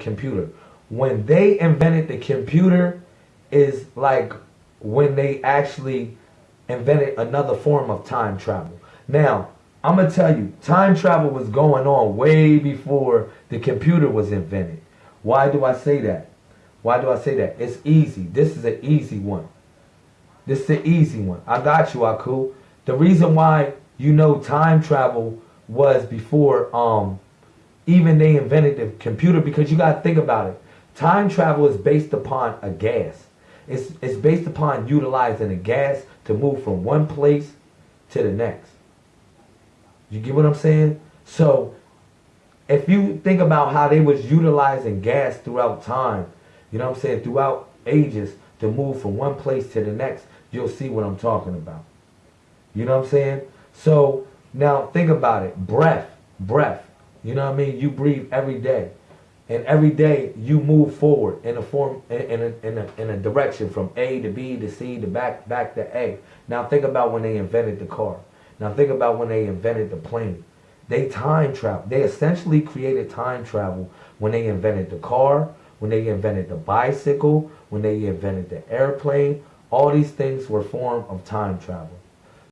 computer. When they invented the computer is like when they actually invented another form of time travel. Now, I'm going to tell you, time travel was going on way before the computer was invented. Why do I say that? Why do I say that? It's easy. This is an easy one. This is an easy one. I got you, Aku. The reason why you know time travel was before um even they invented the computer because you got to think about it. Time travel is based upon a gas. It's, it's based upon utilizing a gas to move from one place to the next. You get what I'm saying? So if you think about how they was utilizing gas throughout time, you know what I'm saying, throughout ages to move from one place to the next, you'll see what I'm talking about. You know what I'm saying? So now think about it. Breath, breath. You know what I mean? You breathe every day. And every day you move forward in a form in a, in a, in a direction from A to B to C to back back to A. Now think about when they invented the car. Now think about when they invented the plane. They time travel. They essentially created time travel when they invented the car, when they invented the bicycle, when they invented the airplane. All these things were form of time travel.